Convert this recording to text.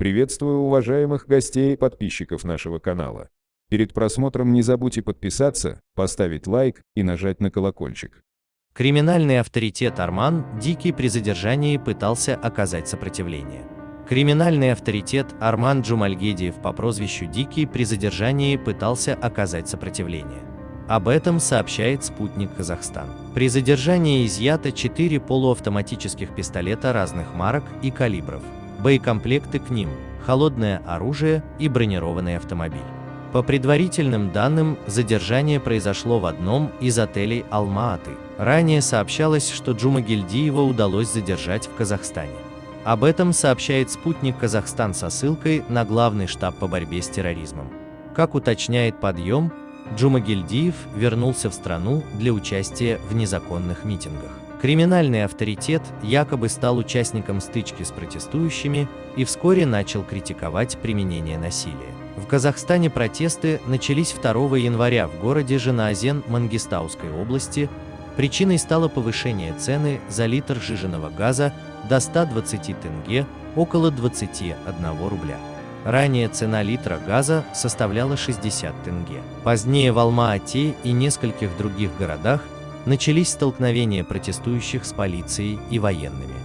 Приветствую уважаемых гостей и подписчиков нашего канала. Перед просмотром не забудьте подписаться, поставить лайк и нажать на колокольчик. Криминальный авторитет Арман Дикий при задержании пытался оказать сопротивление. Криминальный авторитет Арман Джумальгедиев по прозвищу Дикий при задержании пытался оказать сопротивление. Об этом сообщает спутник Казахстан. При задержании изъято 4 полуавтоматических пистолета разных марок и калибров, боекомплекты к ним, холодное оружие и бронированный автомобиль. По предварительным данным, задержание произошло в одном из отелей Алма-Аты. Ранее сообщалось, что Джума Гильдиева удалось задержать в Казахстане. Об этом сообщает спутник Казахстан со ссылкой на главный штаб по борьбе с терроризмом. Как уточняет подъем, Джумагильдиев вернулся в страну для участия в незаконных митингах. Криминальный авторитет якобы стал участником стычки с протестующими и вскоре начал критиковать применение насилия. В Казахстане протесты начались 2 января в городе Женаазен Мангистауской области. Причиной стало повышение цены за литр жиженного газа до 120 тенге, около 21 рубля. Ранее цена литра газа составляла 60 тенге. Позднее в Алма-Ате и нескольких других городах начались столкновения протестующих с полицией и военными.